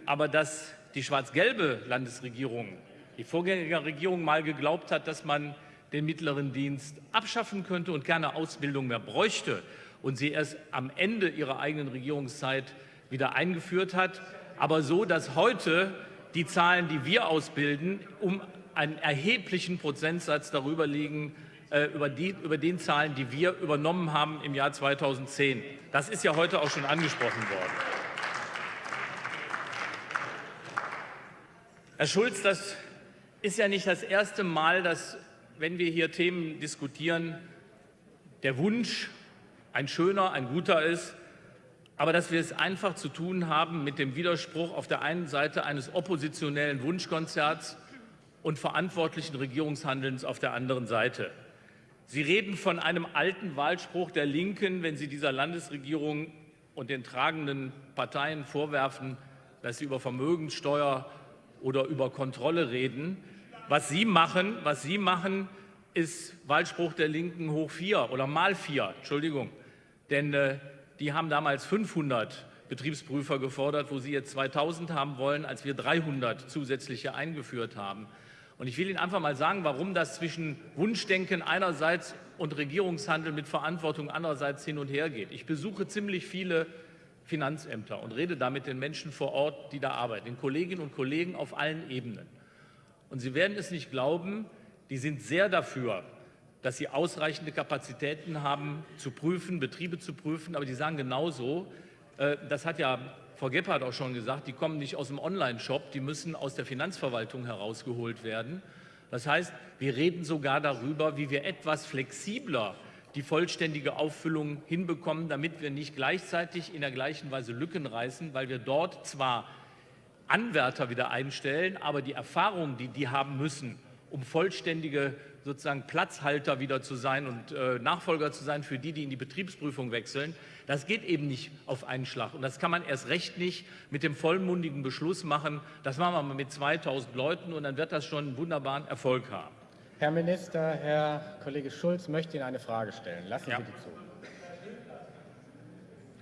[SPEAKER 8] aber dass die schwarz-gelbe Landesregierung, die Vorgängerregierung mal geglaubt hat, dass man den mittleren Dienst abschaffen könnte und keine Ausbildung mehr bräuchte und sie erst am Ende ihrer eigenen Regierungszeit wieder eingeführt hat, aber so, dass heute die Zahlen, die wir ausbilden, um einen erheblichen Prozentsatz darüber liegen, äh, über, die, über den Zahlen, die wir übernommen haben im Jahr 2010. Das ist ja heute auch schon angesprochen worden. Herr Schulz, das ist ja nicht das erste Mal, dass, wenn wir hier Themen diskutieren, der Wunsch ein schöner, ein guter ist, aber dass wir es einfach zu tun haben mit dem Widerspruch auf der einen Seite eines oppositionellen Wunschkonzerts und verantwortlichen Regierungshandelns auf der anderen Seite. Sie reden von einem alten Wahlspruch der Linken, wenn Sie dieser Landesregierung und den tragenden Parteien vorwerfen, dass sie über Vermögenssteuer oder über Kontrolle reden. Was Sie machen, was Sie machen ist Wahlspruch der Linken hoch vier oder mal vier, Entschuldigung. Denn äh, die haben damals 500 Betriebsprüfer gefordert, wo Sie jetzt 2000 haben wollen, als wir 300 zusätzliche eingeführt haben. Und ich will Ihnen einfach mal sagen, warum das zwischen Wunschdenken einerseits und Regierungshandel mit Verantwortung andererseits hin und her geht. Ich besuche ziemlich viele Finanzämter und rede da mit den Menschen vor Ort, die da arbeiten, den Kolleginnen und Kollegen auf allen Ebenen. Und Sie werden es nicht glauben, die sind sehr dafür, dass sie ausreichende Kapazitäten haben, zu prüfen, Betriebe zu prüfen. Aber die sagen genauso, äh, das hat ja Frau Gebhardt auch schon gesagt, die kommen nicht aus dem Online-Shop, die müssen aus der Finanzverwaltung herausgeholt werden. Das heißt, wir reden sogar darüber, wie wir etwas flexibler die vollständige Auffüllung hinbekommen, damit wir nicht gleichzeitig in der gleichen Weise Lücken reißen, weil wir dort zwar Anwärter wieder einstellen, aber die Erfahrung, die die haben müssen, um vollständige sozusagen Platzhalter wieder zu sein und äh, Nachfolger zu sein für die, die in die Betriebsprüfung wechseln, das geht eben nicht auf einen Schlag. Und das kann man erst recht nicht mit dem vollmundigen Beschluss machen. Das machen wir mal mit 2000 Leuten und dann wird das schon einen wunderbaren Erfolg haben.
[SPEAKER 6] Herr Minister, Herr Kollege Schulz möchte Ihnen eine Frage stellen. Lassen ja. Sie die zu.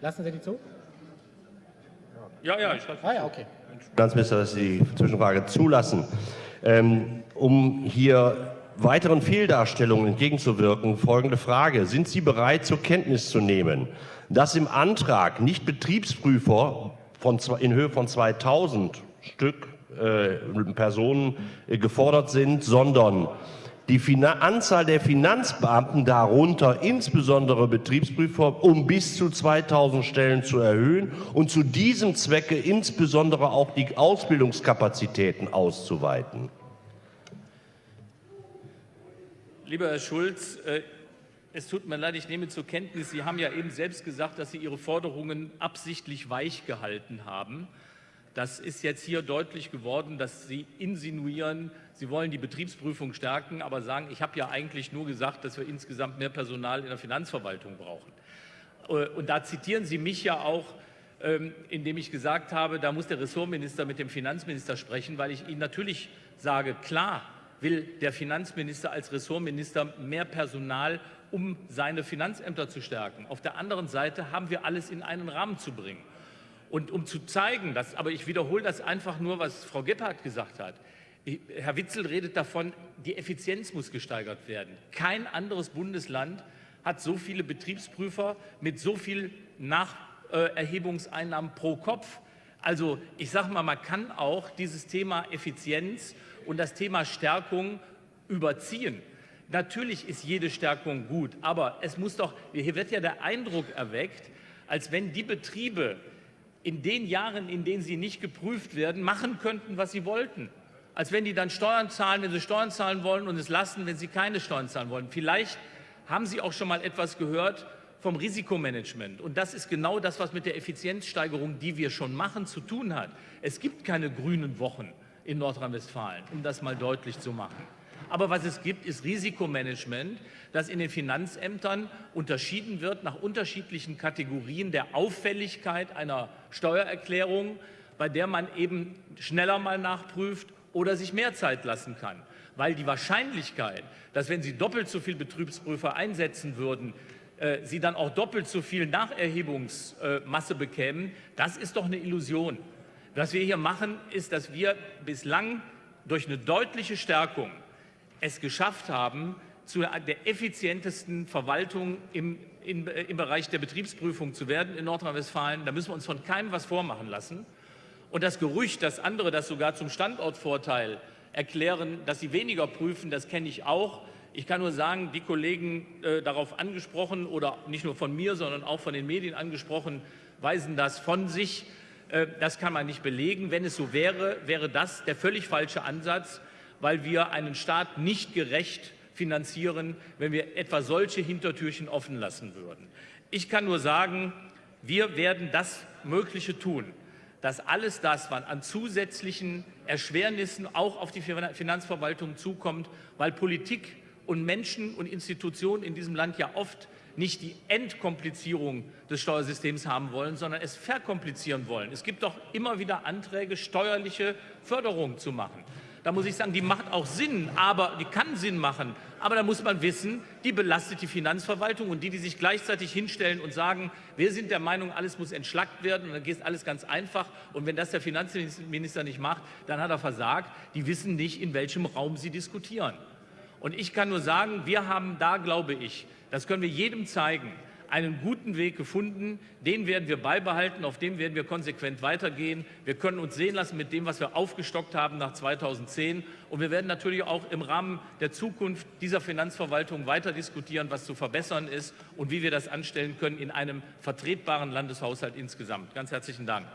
[SPEAKER 6] Lassen Sie die zu?
[SPEAKER 8] Ja, ja, ich
[SPEAKER 6] Ah ja, okay.
[SPEAKER 2] Finanzminister, dass Sie die Zwischenfrage zulassen. Ähm, um hier weiteren Fehldarstellungen entgegenzuwirken, folgende Frage. Sind Sie bereit, zur Kenntnis zu nehmen, dass im Antrag nicht Betriebsprüfer von, in Höhe von 2000 Stück äh, Personen äh, gefordert sind, sondern die Finan Anzahl der Finanzbeamten, darunter insbesondere Betriebsprüfer, um bis zu 2000 Stellen zu erhöhen und zu diesem Zwecke insbesondere auch die Ausbildungskapazitäten auszuweiten.
[SPEAKER 8] Lieber Herr Schulz, äh, es tut mir leid, ich nehme zur Kenntnis, Sie haben ja eben selbst gesagt, dass Sie Ihre Forderungen absichtlich weich gehalten haben. Das ist jetzt hier deutlich geworden, dass Sie insinuieren, Sie wollen die Betriebsprüfung stärken, aber sagen, ich habe ja eigentlich nur gesagt, dass wir insgesamt mehr Personal in der Finanzverwaltung brauchen. Äh, und da zitieren Sie mich ja auch, ähm, indem ich gesagt habe, da muss der Ressortminister mit dem Finanzminister sprechen, weil ich Ihnen natürlich sage, klar will der Finanzminister als Ressortminister mehr Personal um seine Finanzämter zu stärken. Auf der anderen Seite haben wir alles in einen Rahmen zu bringen. Und um zu zeigen, dass, aber ich wiederhole das einfach nur, was Frau Gebhardt gesagt hat, Herr Witzel redet davon, die Effizienz muss gesteigert werden. Kein anderes Bundesland hat so viele Betriebsprüfer mit so viel Nacherhebungseinnahmen pro Kopf. Also ich sage mal, man kann auch dieses Thema Effizienz und das Thema Stärkung überziehen. Natürlich ist jede Stärkung gut, aber es muss doch, hier wird ja der Eindruck erweckt, als wenn die Betriebe in den Jahren, in denen sie nicht geprüft werden, machen könnten, was sie wollten. Als wenn die dann Steuern zahlen, wenn sie Steuern zahlen wollen und es lassen, wenn sie keine Steuern zahlen wollen. Vielleicht haben Sie auch schon mal etwas gehört vom Risikomanagement. Und das ist genau das, was mit der Effizienzsteigerung, die wir schon machen, zu tun hat. Es gibt keine grünen Wochen in Nordrhein-Westfalen, um das mal deutlich zu machen. Aber was es gibt, ist Risikomanagement, dass in den Finanzämtern unterschieden wird nach unterschiedlichen Kategorien der Auffälligkeit einer Steuererklärung, bei der man eben schneller mal nachprüft oder sich mehr Zeit lassen kann. Weil die Wahrscheinlichkeit, dass wenn Sie doppelt so viele Betriebsprüfer einsetzen würden, äh, Sie dann auch doppelt so viel Nacherhebungsmasse bekämen, das ist doch eine Illusion. Was wir hier machen, ist, dass wir bislang durch eine deutliche Stärkung es geschafft haben, zu der effizientesten Verwaltung im, im, im Bereich der Betriebsprüfung zu werden in Nordrhein-Westfalen. Da müssen wir uns von keinem was vormachen lassen. Und das Gerücht, dass andere das sogar zum Standortvorteil erklären, dass sie weniger prüfen, das kenne ich auch. Ich kann nur sagen, die Kollegen äh, darauf angesprochen oder nicht nur von mir, sondern auch von den Medien angesprochen, weisen das von sich. Äh, das kann man nicht belegen. Wenn es so wäre, wäre das der völlig falsche Ansatz, weil wir einen Staat nicht gerecht finanzieren, wenn wir etwa solche Hintertürchen offen lassen würden. Ich kann nur sagen, wir werden das Mögliche tun, dass alles das, was an zusätzlichen Erschwernissen auch auf die Finanzverwaltung zukommt, weil Politik und Menschen und Institutionen in diesem Land ja oft nicht die Entkomplizierung des Steuersystems haben wollen, sondern es verkomplizieren wollen. Es gibt doch immer wieder Anträge, steuerliche Förderung zu machen. Da muss ich sagen, die macht auch Sinn, aber die kann Sinn machen. Aber da muss man wissen, die belastet die Finanzverwaltung und die, die sich gleichzeitig hinstellen und sagen, wir sind der Meinung, alles muss entschlackt werden und dann geht alles ganz einfach. Und wenn das der Finanzminister nicht macht, dann hat er versagt. Die wissen nicht, in welchem Raum sie diskutieren. Und ich kann nur sagen, wir haben da, glaube ich, das können wir jedem zeigen, einen guten Weg gefunden. Den werden wir beibehalten, auf dem werden wir konsequent weitergehen. Wir können uns sehen lassen mit dem, was wir aufgestockt haben nach 2010. Und wir werden natürlich auch im Rahmen der Zukunft dieser Finanzverwaltung weiter diskutieren, was zu verbessern ist und wie wir das anstellen können in einem vertretbaren Landeshaushalt insgesamt. Ganz herzlichen Dank.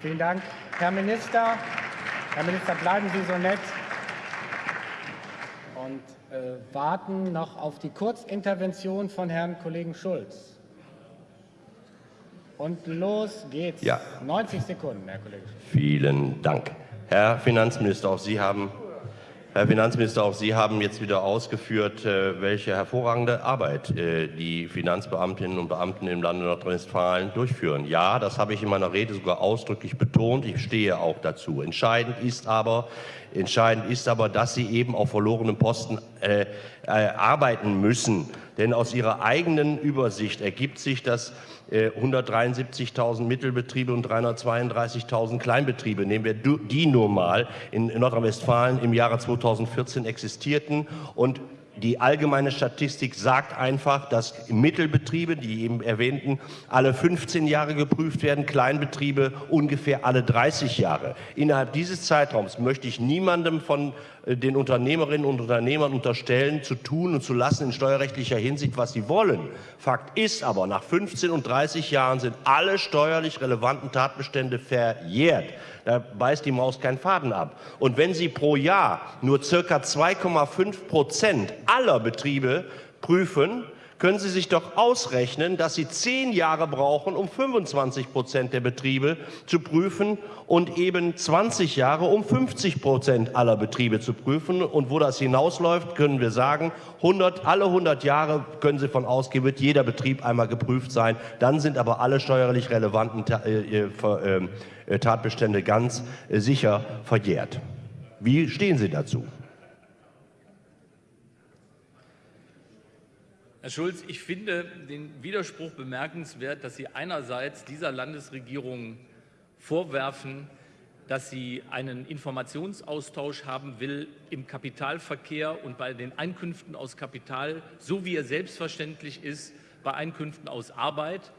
[SPEAKER 6] Vielen Dank, Herr Minister. Herr Minister, bleiben Sie so nett und warten noch auf die Kurzintervention von Herrn Kollegen Schulz. Und los geht's.
[SPEAKER 2] Ja.
[SPEAKER 6] 90 Sekunden, Herr Kollege.
[SPEAKER 2] Vielen Dank. Herr Finanzminister, auch Sie haben Herr Finanzminister, auch Sie haben jetzt wieder ausgeführt, äh, welche hervorragende Arbeit äh, die Finanzbeamtinnen und Beamten im Lande Nordrhein-Westfalen durchführen. Ja, das habe ich in meiner Rede sogar ausdrücklich betont. Ich stehe auch dazu. Entscheidend ist aber, entscheidend ist aber dass Sie eben auf verlorenen Posten äh, äh, arbeiten müssen. Denn aus Ihrer eigenen Übersicht ergibt sich, dass 173.000 äh, Mittelbetriebe und 332.000 Kleinbetriebe, nehmen wir die nur mal, in Nordrhein-Westfalen im Jahre 2014 existierten und die allgemeine Statistik sagt einfach, dass Mittelbetriebe, die eben erwähnten, alle 15 Jahre geprüft werden, Kleinbetriebe ungefähr alle 30 Jahre. Innerhalb dieses Zeitraums möchte ich niemandem von äh, den Unternehmerinnen und Unternehmern unterstellen, zu tun und zu lassen in steuerrechtlicher Hinsicht, was sie wollen. Fakt ist aber, nach 15 und 30 Jahren sind alle steuerlich relevanten Tatbestände verjährt. Da beißt die Maus keinen Faden ab. Und wenn Sie pro Jahr nur circa 2,5 Prozent aller Betriebe prüfen, können Sie sich doch ausrechnen, dass Sie zehn Jahre brauchen, um 25 Prozent der Betriebe zu prüfen und eben 20 Jahre, um 50 Prozent aller Betriebe zu prüfen. Und wo das hinausläuft, können wir sagen, 100, alle 100 Jahre können Sie von ausgehen, wird jeder Betrieb einmal geprüft sein. Dann sind aber alle steuerlich relevanten äh, äh, äh, Tatbestände ganz sicher verjährt. Wie stehen Sie dazu?
[SPEAKER 8] Herr Schulz, ich finde den Widerspruch bemerkenswert, dass Sie einerseits dieser Landesregierung vorwerfen, dass sie einen Informationsaustausch haben will im Kapitalverkehr und bei den Einkünften aus Kapital, so wie er selbstverständlich ist bei Einkünften aus Arbeit,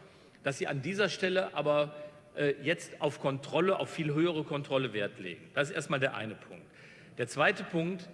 [SPEAKER 8] dass sie an dieser Stelle aber äh, jetzt auf Kontrolle, auf viel höhere Kontrolle Wert legen. Das ist erstmal der eine Punkt. Der zweite Punkt,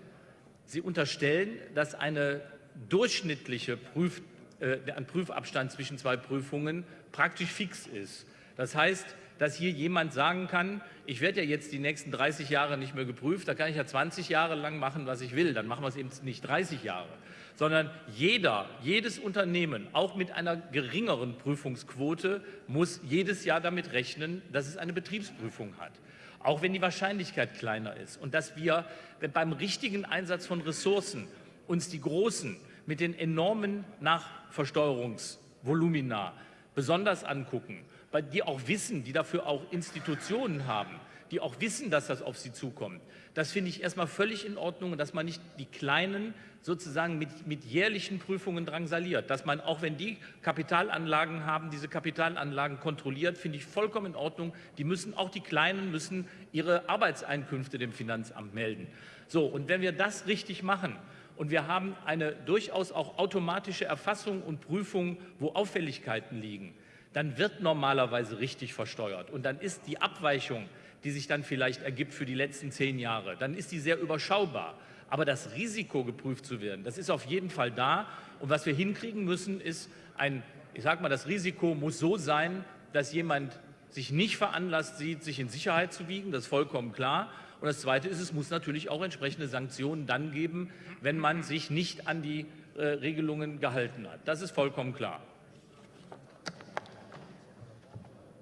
[SPEAKER 8] Sie unterstellen, dass eine durchschnittliche Prüf, äh, Prüfabstand zwischen zwei Prüfungen praktisch fix ist. Das heißt, dass hier jemand sagen kann, ich werde ja jetzt die nächsten 30 Jahre nicht mehr geprüft, da kann ich ja 20 Jahre lang machen, was ich will, dann machen wir es eben nicht 30 Jahre, sondern jeder, jedes Unternehmen, auch mit einer geringeren Prüfungsquote, muss jedes Jahr damit rechnen, dass es eine Betriebsprüfung hat auch wenn die Wahrscheinlichkeit kleiner ist. Und dass wir beim richtigen Einsatz von Ressourcen uns die großen mit den enormen Nachversteuerungsvolumina besonders angucken die auch wissen, die dafür auch Institutionen haben, die auch wissen, dass das auf sie zukommt. Das finde ich erstmal völlig in Ordnung dass man nicht die Kleinen sozusagen mit, mit jährlichen Prüfungen drangsaliert. Dass man, auch wenn die Kapitalanlagen haben, diese Kapitalanlagen kontrolliert, finde ich vollkommen in Ordnung. Die müssen, auch die Kleinen müssen ihre Arbeitseinkünfte dem Finanzamt melden. So, und wenn wir das richtig machen, und wir haben eine durchaus auch automatische Erfassung und Prüfung, wo Auffälligkeiten liegen, dann wird normalerweise richtig versteuert. Und dann ist die Abweichung, die sich dann vielleicht ergibt für die letzten zehn Jahre, dann ist die sehr überschaubar. Aber das Risiko, geprüft zu werden, das ist auf jeden Fall da. Und was wir hinkriegen müssen, ist ein, ich sage mal, das Risiko muss so sein, dass jemand sich nicht veranlasst sieht, sich in Sicherheit zu wiegen. Das ist vollkommen klar. Und das Zweite ist, es muss natürlich auch entsprechende Sanktionen dann geben, wenn man sich nicht an die äh, Regelungen gehalten hat. Das ist vollkommen klar.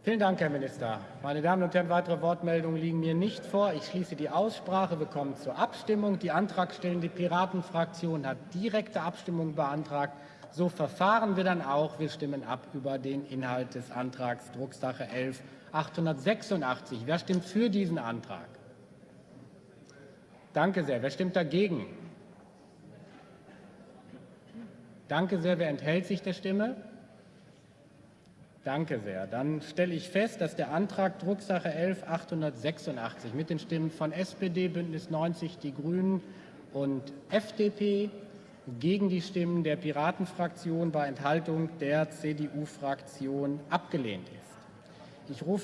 [SPEAKER 6] Vielen Dank, Herr Minister. Meine Damen und Herren, weitere Wortmeldungen liegen mir nicht vor. Ich schließe die Aussprache. Wir kommen zur Abstimmung. Die antragstellende Piratenfraktion hat direkte Abstimmung beantragt. So verfahren wir dann auch. Wir stimmen ab über den Inhalt des Antrags Drucksache 11 886. Wer stimmt für diesen Antrag? Danke sehr. Wer stimmt dagegen? Danke sehr. Wer enthält sich der Stimme? Danke sehr. Dann stelle ich fest, dass der Antrag Drucksache 11 886 mit den Stimmen von SPD, Bündnis 90, die Grünen und FDP gegen die Stimmen der Piratenfraktion bei Enthaltung der CDU-Fraktion abgelehnt ist. Ich rufe